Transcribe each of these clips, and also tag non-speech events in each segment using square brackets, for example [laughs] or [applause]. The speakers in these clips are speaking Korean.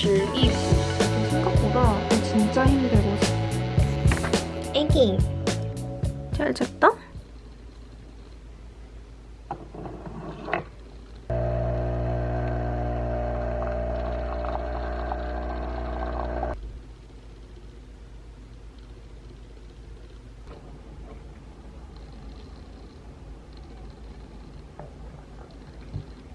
즐기고 생각보다 진짜 힘들고 애기 잘 잤다?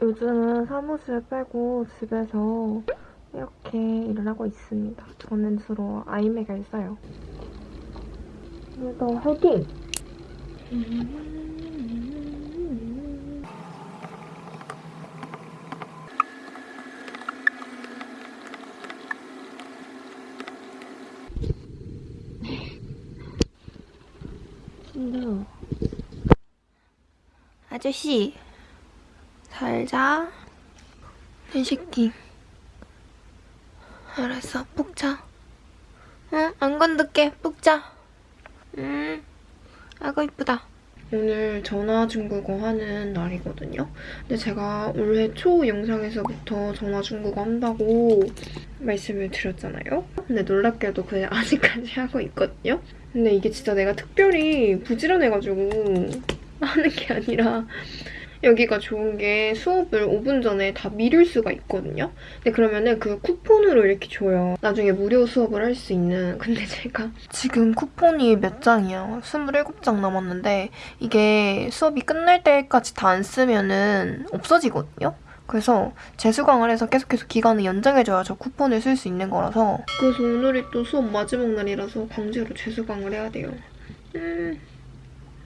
요즘은 사무실 빼고 집에서 이렇게 일을 하고 있습니다. 저는 주로 아이맥을 써요. 오늘도 화이팅! 힘들어. 아저씨, 잘 자. 이 새끼. 알았어, 푹 자. 응, 안 건들게, 푹 자. 응. 아이고, 이쁘다. 오늘 전화 중국어 하는 날이거든요. 근데 제가 올해 초 영상에서부터 전화 중국어 한다고 말씀을 드렸잖아요. 근데 놀랍게도 그냥 [laughs] 아직까지 하고 있거든요. 근데 이게 진짜 내가 특별히 부지런해가지고 하는 게 아니라 여기가 좋은 게 수업을 5분 전에 다 미룰 수가 있거든요. 근데 그러면은 그 쿠폰으로 이렇게 줘요. 나중에 무료 수업을 할 수 있는. [laughs] 근데 제가 지금 쿠폰이 몇 장이야? 27장 남았는데 이게 수업이 끝날 때까지 다 안 쓰면은 없어지거든요. 그래서 재수강을 해서 계속해서 기간을 연장해줘야 저 쿠폰을 쓸 수 있는 거라서 그래서 오늘이 또 수업 마지막 날이라서 강제로 재수강을 해야 돼요. 음,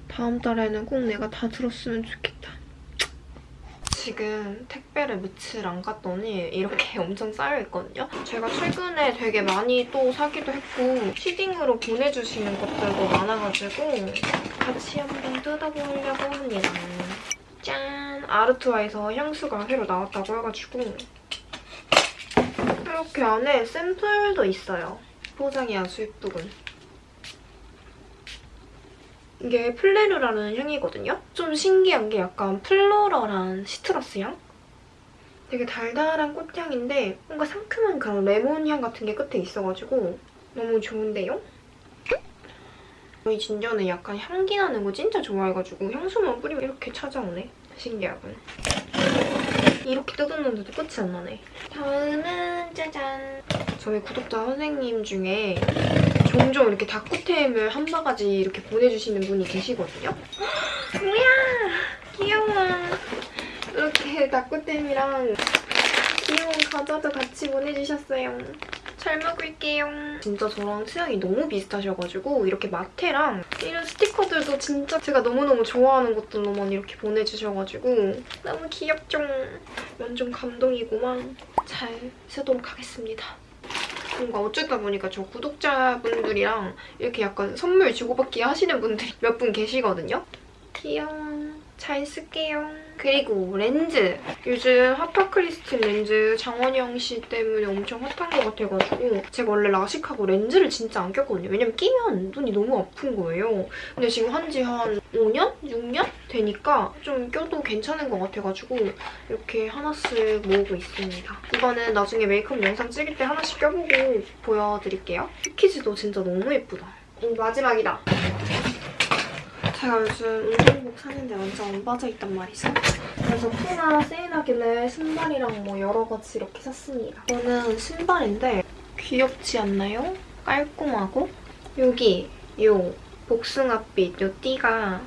다음 달에는 꼭 내가 다 들었으면 좋겠다. 지금 택배를 며칠 안 갔더니 이렇게 [laughs] 엄청 쌓여있거든요. 제가 최근에 되게 많이 또 사기도 했고 시딩으로 보내주시는 것들도 많아가지고 같이 한번 뜯어보려고 합니다. 짠! 아르투아에서 향수가 새로 나왔다고 해가지고 이렇게 안에 샘플도 있어요. 포장이 아주 예쁘군. 이게 플레르라는 향이거든요? 좀 신기한 게 약간 플로럴한 시트러스 향? 되게 달달한 꽃향인데 뭔가 상큼한 그런 레몬 향 같은 게 끝에 있어가지고 너무 좋은데요? 저희 진저는 약간 향기 나는 거 진짜 좋아해가지고 향수만 뿌리면 이렇게 찾아오네. 신기하군. 이렇게 뜯었는데도 끝이 안 나네. 다음은 짜잔! 저희 구독자 선생님 중에 종종 이렇게 다꾸템을 한 바가지 이렇게 보내주시는 분이 계시거든요. [gasps] 뭐야! 귀여워. 이렇게 다꾸템이랑 귀여운 과자도 같이 보내주셨어요. 잘 먹을게요. 진짜 저랑 취향이 너무 비슷하셔가지고 이렇게 마테랑 이런 스티커들도 진짜 제가 너무너무 좋아하는 것들로만 이렇게 보내주셔가지고 너무 귀엽죠? 완전 감동이고만 잘 쓰도록 하겠습니다. 뭔가 어쩌다 보니까 저 구독자분들이랑 이렇게 약간 선물 주고받기 하시는 분들이 몇 분 계시거든요. 귀여워. 잘 쓸게요. 그리고 렌즈. 요즘 핫파크리스틴 렌즈 장원영 씨 때문에 엄청 핫한 것 같아가지고 제가 원래 라식하고 렌즈를 진짜 안 꼈거든요. 왜냐면 끼면 눈이 너무 아픈 거예요. 근데 지금 한지한 5년? 6년? 되니까 좀 껴도 괜찮은 것 같아가지고 이렇게 하나씩 모으고 있습니다. 이거는 나중에 메이크업 영상 찍을 때 하나씩 껴보고 보여드릴게요. 패키지도 진짜 너무 예쁘다. 이 마지막이다. 제가 요즘 운동복 사는데 완전 안 빠져있단 말이죠. 그래서 푸나 세일하길래 신발이랑 뭐 여러 가지 이렇게 샀습니다. 이거는 신발인데 귀엽지 않나요? 깔끔하고 여기 요 복숭아빛 요 띠가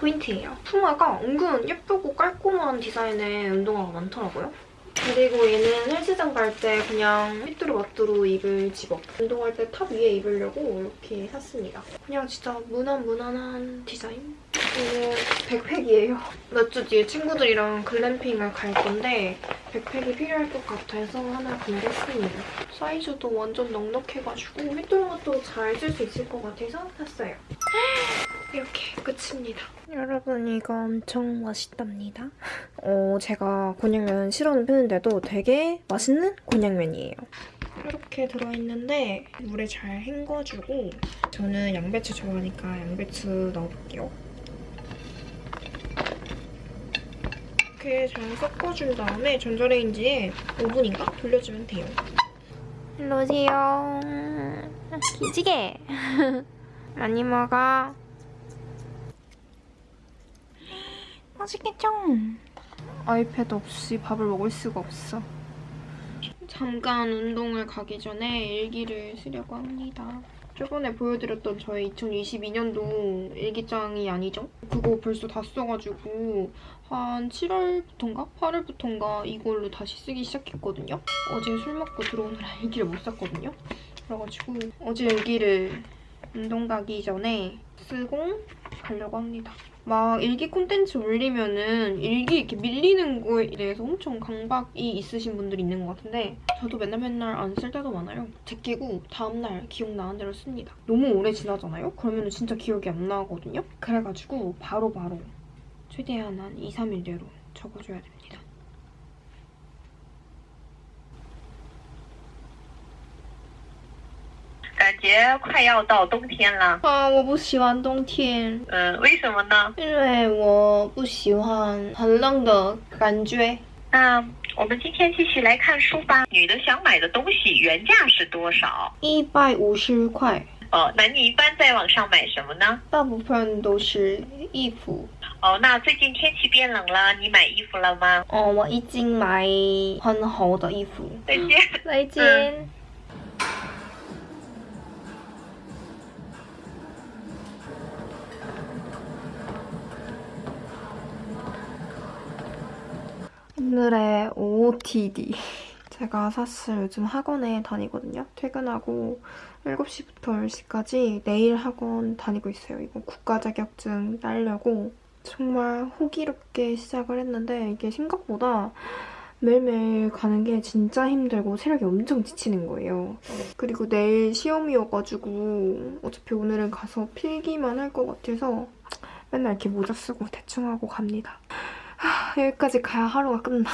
포인트예요. 푸마가 은근 예쁘고 깔끔한 디자인의 운동화가 많더라고요. 그리고 얘는 헬스장 갈 때 그냥 휘뚜루마뚜루 입을 집업. 운동할 때 top 위에 입으려고 이렇게 샀습니다. 그냥 진짜 무난무난한 디자인? 얘는 백팩이에요. 몇 주 뒤에 친구들이랑 글램핑을 갈 건데 백팩이 필요할 것 같아서 하나 구매했습니다. 사이즈도 완전 넉넉해가지고 휘뚜루마뚜루 잘쓸 수 있을 것 같아서 샀어요. [gasps] 이렇게 끝입니다. 여러분 이거 엄청 맛있답니다. [laughs] 어, 제가 곤약면 싫어하는 편인데도 되게 맛있는 곤약면이에요. 이렇게 들어있는데 물에 잘 헹궈주고 저는 양배추 좋아하니까 양배추 넣어볼게요. 이렇게 잘 섞어준 다음에 전자레인지에 5분인가 돌려주면 돼요. 일로 오세요. 기지개. [laughs] 많이 먹어. 맛있겠죠? 아이패드 없이 밥을 먹을 수가 없어. 잠깐 운동을 가기 전에 일기를 쓰려고 합니다. 저번에 보여드렸던 저의 2022년도 일기장이 아니죠? 그거 벌써 다 써가지고 한 7월부터인가? 8월부터인가 이걸로 다시 쓰기 시작했거든요? 어제 술 먹고 들어오느라 [laughs] 일기를 못 썼거든요? 그래가지고 어제 일기를 운동 가기 전에 쓰고 가려고 합니다. 막 일기 콘텐츠 올리면은 일기 이렇게 밀리는 거에 대해서 엄청 강박이 있으신 분들이 있는 것 같은데 저도 맨날 맨날 안 쓸 때도 많아요. 제끼고 다음날 기억나는 대로 씁니다. 너무 오래 지나잖아요? 그러면 진짜 기억이 안 나거든요? 그래가지고 바로바로 최대한 한 2, 3일 내로 적어줘야 됩니다. 快要到冬天了，啊,我不喜欢冬天。嗯，为什么呢？因为我不喜欢很冷的感觉。那我们今天继续来看书吧。女的想买的东西原价是多少？一百五十块，哦，那你一般在网上买什么呢？大部分都是衣服。哦，那最近天气变冷了，你买衣服了吗？哦，我已经买很厚的衣服。再见。[laughs] 再见。 오늘의 OOTD. [laughs] 제가 사실 요즘 학원에 다니거든요. 퇴근하고 7시부터 10시까지 내일 학원 다니고 있어요. 이거 국가 자격증 따려고 정말 호기롭게 시작을 했는데 이게 생각보다 매일매일 가는 게 진짜 힘들고 체력이 엄청 지치는 거예요. 그리고 내일 시험이어가지고 어차피 오늘은 가서 필기만 할 것 같아서 맨날 이렇게 모자 쓰고 대충 하고 갑니다. 하, 여기까지 가야 하루가 끝나.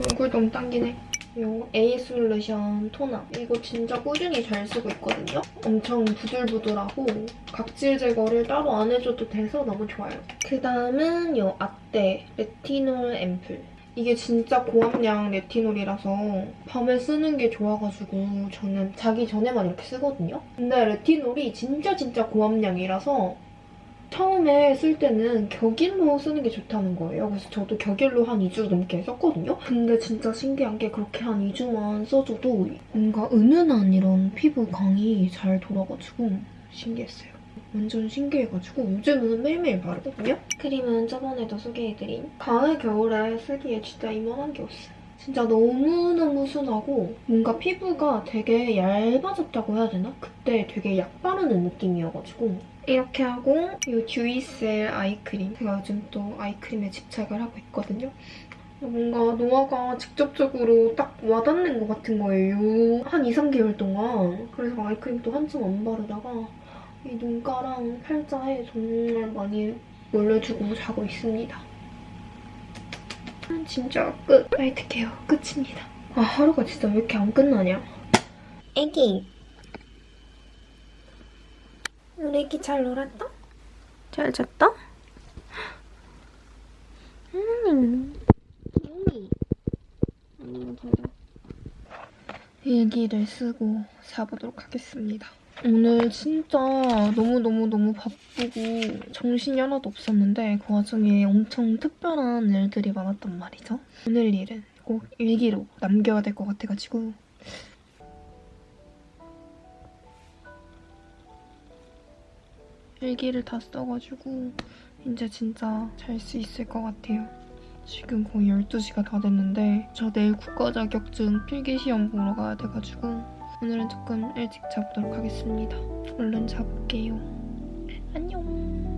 얼굴 너무 당기네. 요 에이스 솔루션 토너. 이거 진짜 꾸준히 잘 쓰고 있거든요. 엄청 부들부들하고 각질 제거를 따로 안 해줘도 돼서 너무 좋아요. 그 다음은 요 아떼 레티놀 앰플. 이게 진짜 고함량 레티놀이라서 밤에 쓰는 게 좋아가지고 저는 자기 전에만 이렇게 쓰거든요. 근데 레티놀이 진짜 진짜 고함량이라서 처음에 쓸 때는 격일로 쓰는 게 좋다는 거예요. 그래서 저도 격일로 한 2주 넘게 썼거든요. 근데 진짜 신기한 게 그렇게 한 2주만 써줘도 뭔가 은은한 이런 피부 광이 잘 돌아가지고 신기했어요. 완전 신기해가지고 요즘은 매일매일 바르거든요. 크림은 저번에도 소개해드린 가을, 겨울에 쓰기에 진짜 이만한 게 없어요. 진짜 너무너무 순하고 뭔가 피부가 되게 얇아졌다고 해야 되나? 그때 되게 약 바르는 느낌이어가지고 이렇게 하고 이 듀이셀 아이크림 제가 요즘 또 아이크림에 집착을 하고 있거든요. 뭔가 노화가 직접적으로 딱 와닿는 것 같은 거예요. 한 2, 3개월 동안. 그래서 아이크림도 한참 안 바르다가 이 눈가랑 팔자에 정말 많이 올려주고 자고 있습니다. 음, 진짜 끝. night care 끝입니다. 아 하루가 진짜 왜 이렇게 안 끝나냐. 애기. 우리 애기 잘 놀았다? 잘 잤다? 음. 여미. 아니면 잘 잤. 일기를 쓰고 자보도록 하겠습니다. 오늘 진짜 너무너무너무 바쁘고 정신이 하나도 없었는데 그 와중에 엄청 특별한 일들이 많았단 말이죠. 오늘 일은 꼭 일기로 남겨야 될 것 같아가지고 일기를 다 써가지고 이제 진짜 잘 수 있을 것 같아요. 지금 거의 12시가 다 됐는데 저 내일 국가 자격증 필기시험 보러 가야 돼가지고 오늘은 조금 일찍 자보도록 하겠습니다. 얼른 자볼게요. 안녕.